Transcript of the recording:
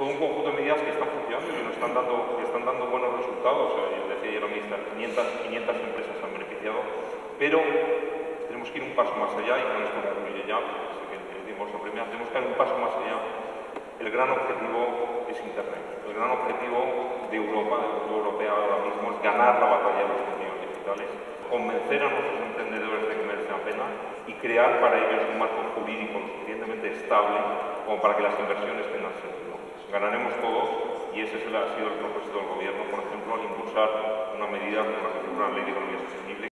todo un conjunto de medidas que están funcionando y nos están dando, que están dando buenos resultados. Yo decía ayer la ministra, 500, 500 empresas se han beneficiado, pero tenemos que ir un paso más allá y con esto concluye ya, que decimos la primera, tenemos que ir un paso más allá. El gran objetivo es Internet. El gran objetivo de Europa, de la Unión Europea ahora mismo, es ganar la batalla de los contenidos digitales, convencer a nuestros emprendedores de que merecen la pena y crear para ellos un marco jurídico lo suficientemente estable como para que las inversiones tengan. Ganaremos todos y ese ha sido el propósito del Gobierno, por ejemplo, al impulsar una medida como la que Ley de Economía.